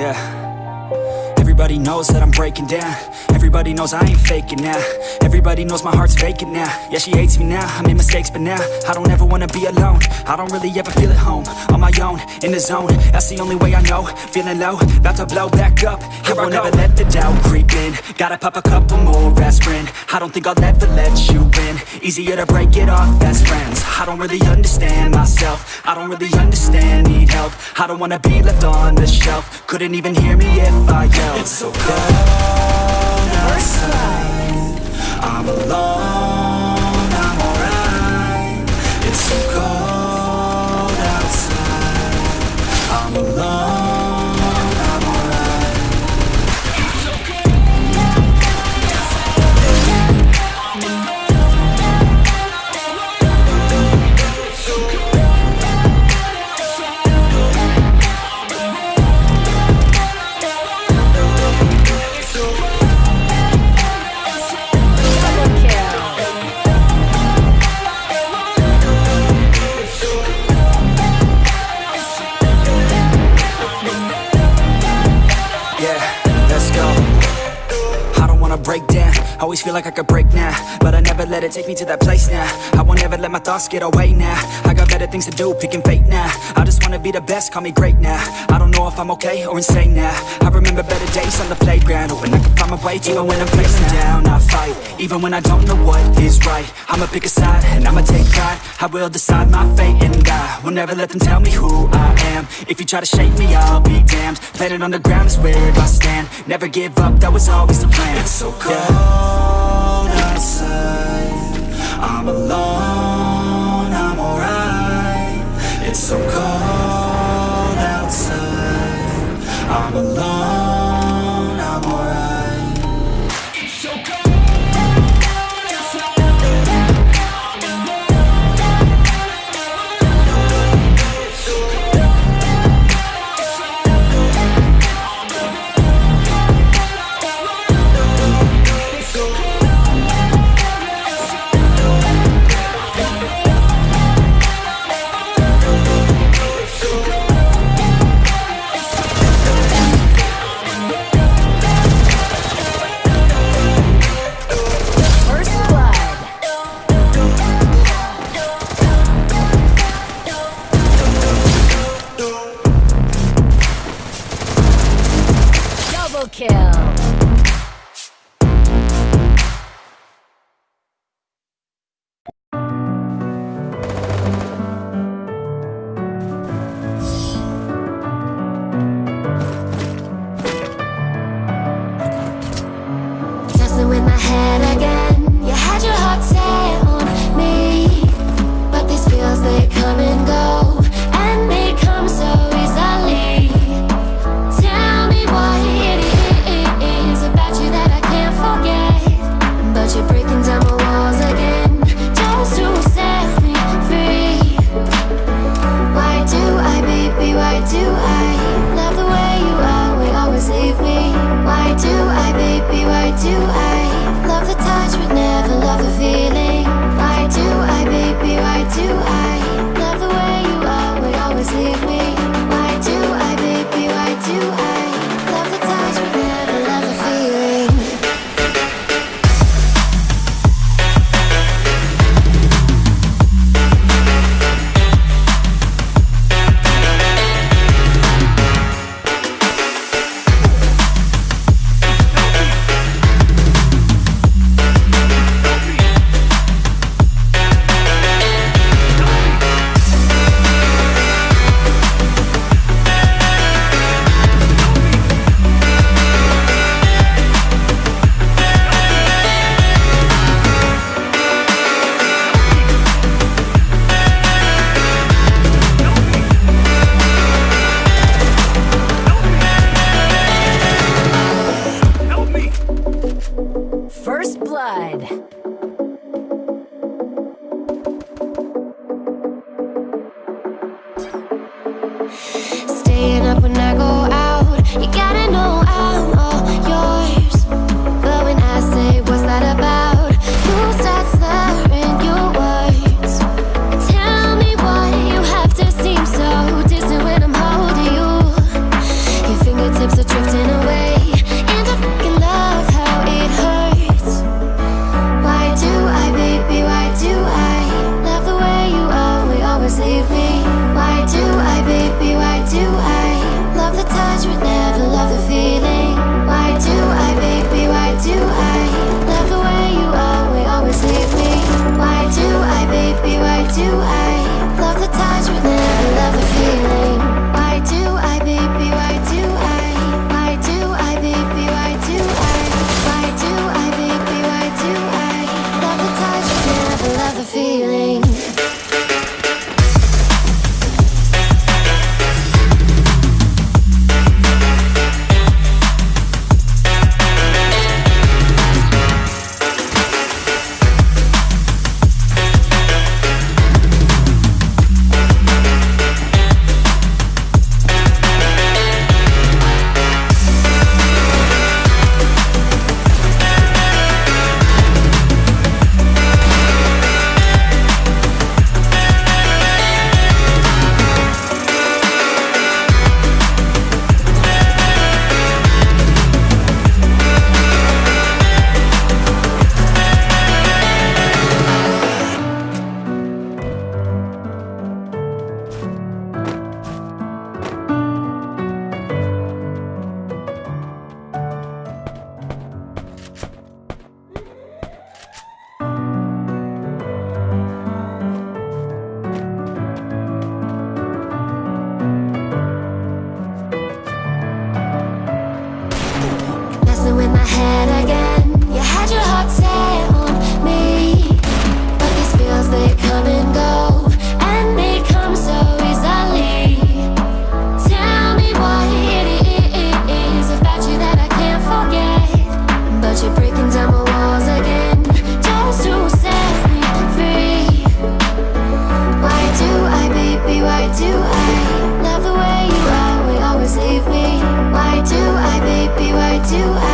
Yeah. Everybody knows that I'm breaking down. Everybody knows I ain't faking now. Everybody knows my heart's vacant now. Yeah, she hates me now, I made mistakes but now I don't ever wanna be alone. I don't really ever feel at home. On my own, in the zone. That's the only way I know. Feeling low, about to blow back up. Here I won't ever let the doubt creep in. Gotta pop a couple more aspirin. I don't think I'll ever let you in Easier to break it off best friends. I don't really understand myself. I don't really understand, need help. I don't wanna be left on the shelf. Couldn't even hear me if I yelled so cold outside. I'm alone, Always feel like I could break now But I never let it take me to that place now. I won't ever let my thoughts get away now. I got better things to do, picking fate now. I just wanna be the best, call me great now. I don't know if I'm okay or insane now. I remember better days on the playground Hoping I can find my way to even when I'm feeling down I fight, even when I don't know what is right I'ma pick a side, and I'ma take pride. I will decide my fate and I will never let them tell me who I am. If you try to shake me, I'll be damned. Planet on the ground is where I stand. Never give up, that was always the plan. It's so cold outside. I'm alone do I